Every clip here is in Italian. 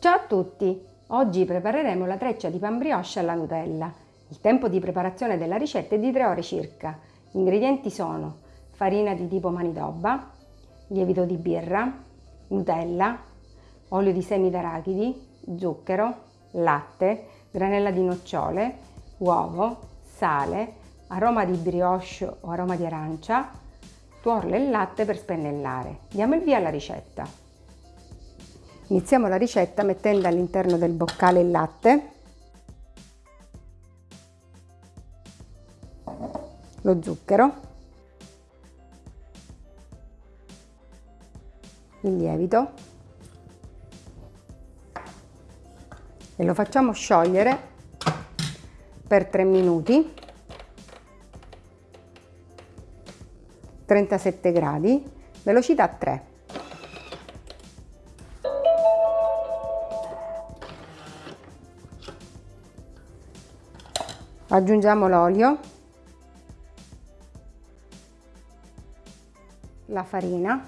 Ciao a tutti! Oggi prepareremo la treccia di pan brioche alla Nutella. Il tempo di preparazione della ricetta è di 3 ore circa. Gli ingredienti sono farina di tipo manitoba, lievito di birra, Nutella, olio di semi d'arachidi, zucchero, latte, granella di nocciole, uovo, sale, aroma di brioche o aroma di arancia, tuorlo e latte per spennellare. Diamo il via alla ricetta. Iniziamo la ricetta mettendo all'interno del boccale il latte, lo zucchero, il lievito. E lo facciamo sciogliere per 3 minuti. 37 gradi. Velocità 3 aggiungiamo l'olio la farina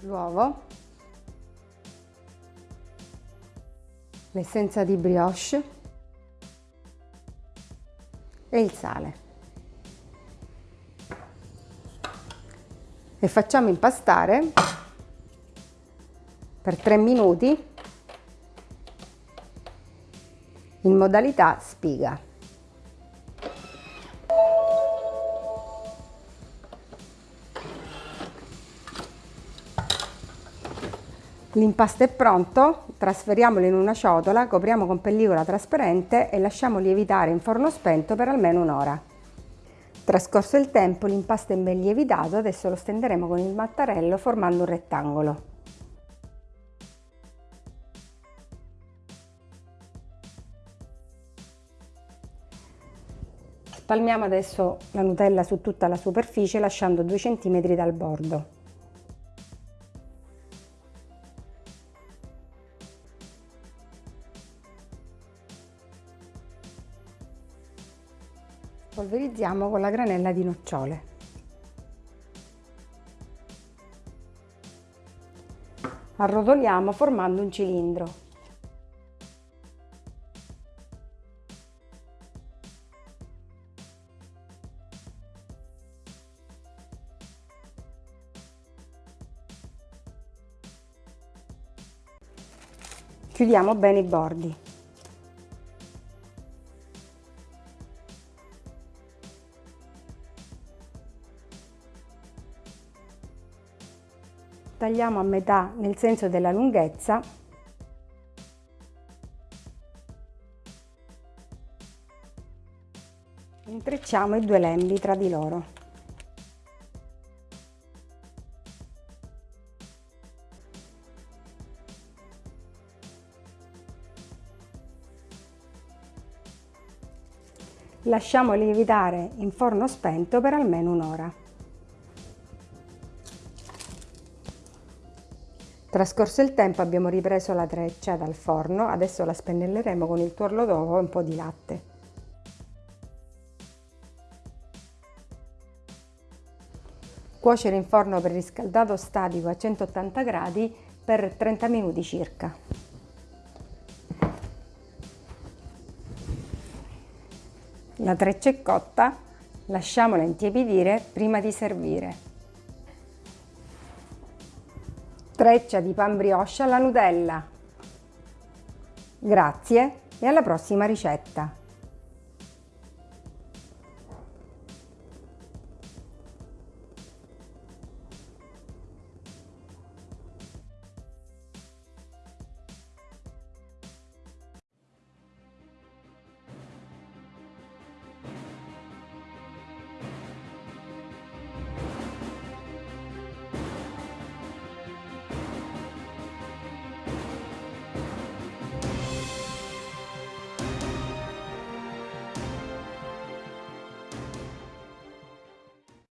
l'uovo l'essenza di brioche e il sale. E facciamo impastare per 3 minuti in modalità spiga. L'impasto è pronto, trasferiamolo in una ciotola, copriamo con pellicola trasparente e lasciamo lievitare in forno spento per almeno un'ora. Trascorso il tempo l'impasto è ben lievitato, adesso lo stenderemo con il mattarello formando un rettangolo. Spalmiamo adesso la Nutella su tutta la superficie lasciando 2 cm dal bordo. Polverizziamo con la granella di nocciole. Arrotoliamo formando un cilindro. Chiudiamo bene i bordi. Tagliamo a metà nel senso della lunghezza intrecciamo i due lembi tra di loro. Lasciamo lievitare in forno spento per almeno un'ora. Trascorso il tempo abbiamo ripreso la treccia dal forno, adesso la spennelleremo con il tuorlo d'uovo e un po' di latte. Cuocere in forno per riscaldato statico a 180 gradi per 30 minuti circa. La treccia è cotta, lasciamola intiepidire prima di servire. Treccia di pan brioche alla Nutella. Grazie e alla prossima ricetta!